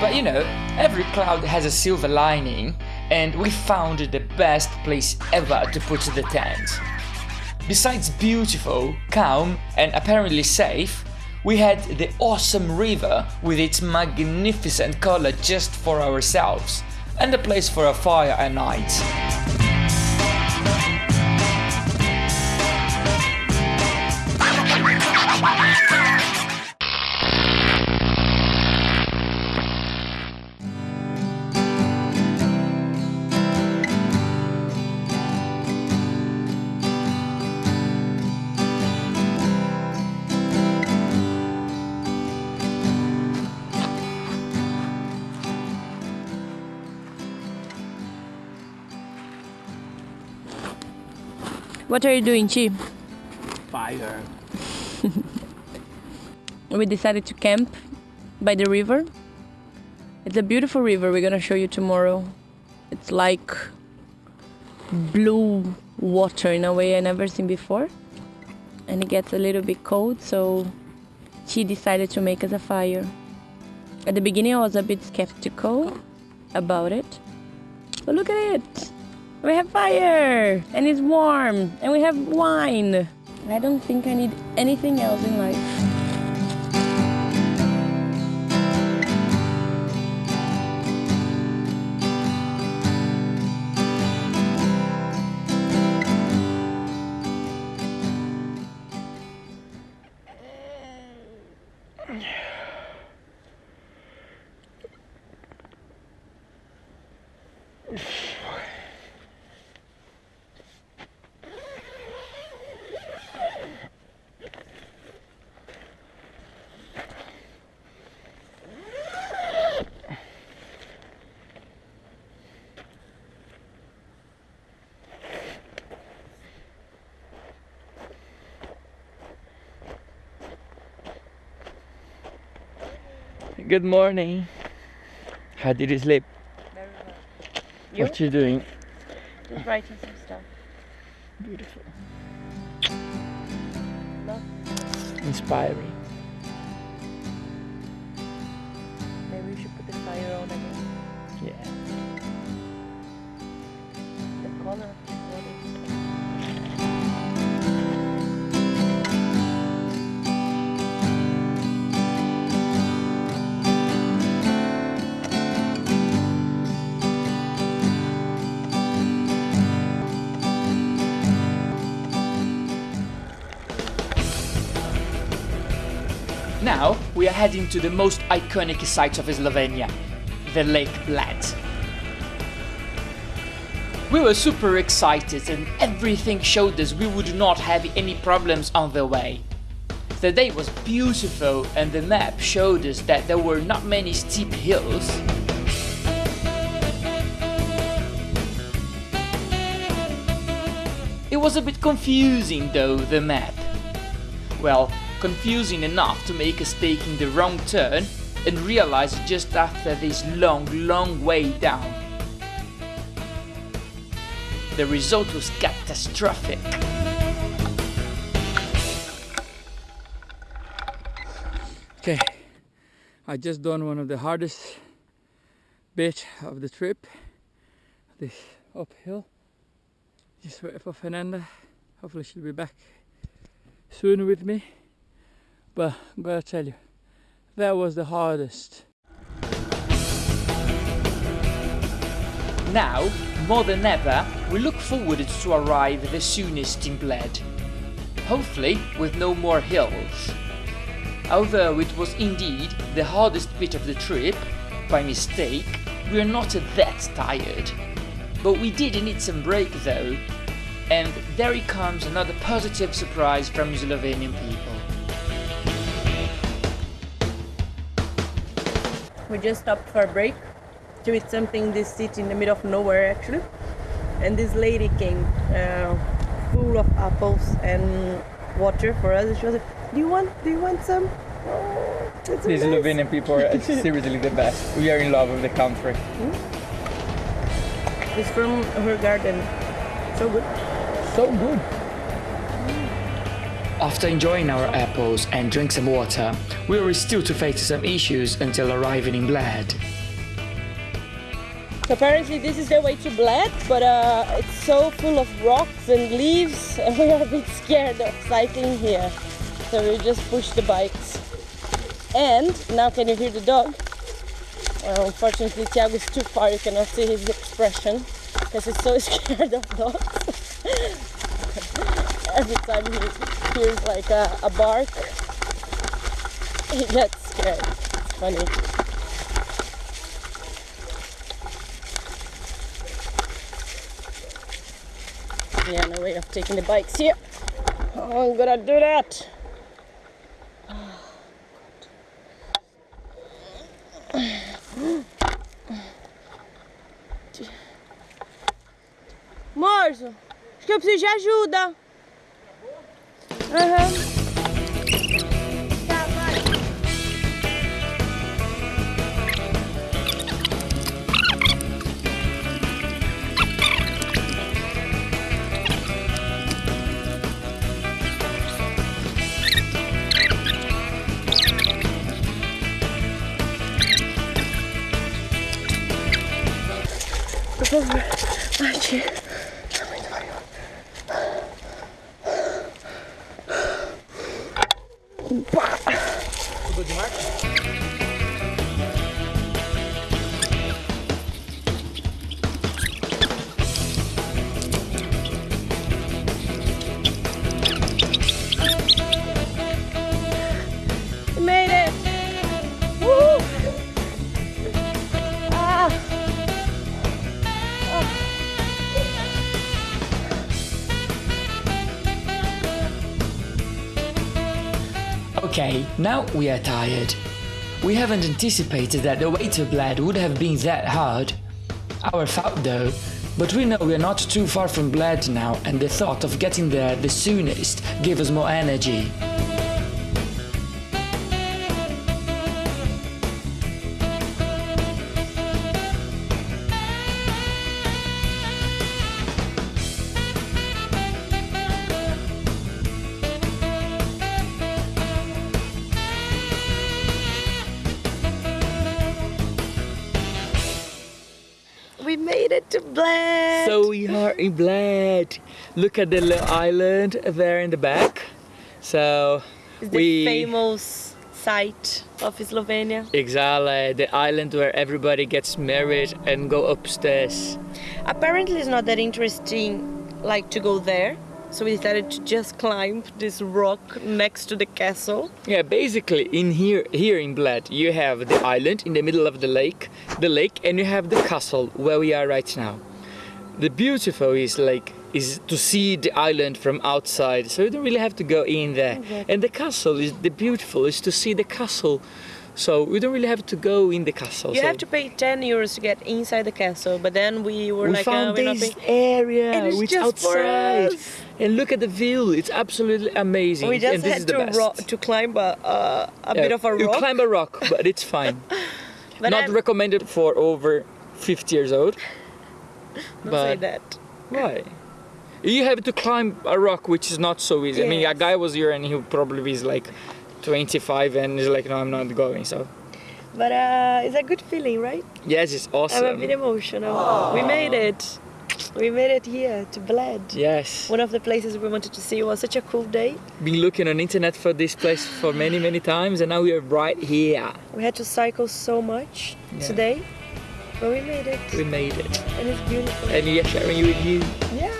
But you know, every cloud has a silver lining, and we found the best place ever to put the tent. Besides beautiful, calm, and apparently safe, we had the awesome river with its magnificent color just for ourselves, and a place for a fire at night. What are you doing, Chi? Fire. We decided to camp by the river. It's a beautiful river. We're gonna show you tomorrow. It's like blue water in a way I never seen before. And it gets a little bit cold, so she decided to make us a fire. At the beginning, I was a bit skeptical about it, but look at it. We have fire and it's warm and we have wine. I don't think I need anything else in life. Good morning. How did you sleep? Very well. You? What you doing? Just writing some stuff. Beautiful. Love. Inspiring. We are heading to the most iconic site of Slovenia, the Lake Bled. We were super excited and everything showed us we would not have any problems on the way. The day was beautiful and the map showed us that there were not many steep hills. It was a bit confusing though, the map. Well, confusing enough to make us taking the wrong turn and realize it just after this long, long way down. The result was catastrophic. Okay, I just done one of the hardest bit of the trip. This uphill. Just wait for Fernanda. Hopefully she'll be back soon with me. But I'm gonna tell you, that was the hardest. Now, more than ever, we look forward to arrive the soonest in Bled. Hopefully with no more hills. Although it was indeed the hardest bit of the trip, by mistake, we are not that tired. But we did need some break though, and there comes another positive surprise from Slovenian people. We just stopped for a break to eat something this city in the middle of nowhere actually. And this lady came uh, full of apples and water for us. She was like, Do you want do you want some? Oh, it's These nice." Slovenian people are seriously the best. We are in love with the country. It's from her garden. So good. So good. After enjoying our apples and drink some water, we were still to face some issues until arriving in Bled. Apparently this is the way to Bled, but uh, it's so full of rocks and leaves and we are a bit scared of cycling here. So we just push the bikes. And now can you hear the dog? Well, unfortunately Tiago is too far, you cannot see his expression because he's so scared of dogs. Every time he hears like a, a bark, he gets scared. It's funny. Yeah, no way of taking the bikes here. Oh, I'm gonna do that. Morso, acho que eu preciso de ajuda. 不放了，来吃。Okay, now we are tired. We haven't anticipated that the way to Bled would have been that hard. Our fault though, but we know we're not too far from Bled now and the thought of getting there the soonest gave us more energy. We made it to Bled! So we are in Bled. Look at the little island there in the back. So It's the we famous site of Slovenia. exactly the island where everybody gets married and go upstairs. Apparently, it's not that interesting, like to go there. So we decided to just climb this rock next to the castle. Yeah, basically in here here in Bled you have the island in the middle of the lake, the lake, and you have the castle where we are right now. The beautiful is like is to see the island from outside, so you don't really have to go in there. And the castle is the beautiful is to see the castle, so we don't really have to go in the castle. You so have to pay 10 euros to get inside the castle, but then we were we like, found uh, we're not this area And it's which just outside, and look at the view. It's absolutely amazing. We just and this had is the to, best. to climb a, uh, a Yeah, bit of a rock. You climb a rock, but it's fine. but Not I'm- recommended for over 50 years old. don't say that. Why? You have to climb a rock, which is not so easy. I mean, a guy was here and he probably is like 25 and he's like, no, I'm not going. So, But uh, it's a good feeling, right? yes, it's awesome. I'm a bit emotional. We made it. We made it here to Bled. Yes. One of the places we wanted to see. It was such a cool day. Been looking on internet for this place for many, many times, and now we are right here. We had to cycle so much Yeah. today, but we made it, We made it. and it's beautiful. And we are sharing it with you. Yeah.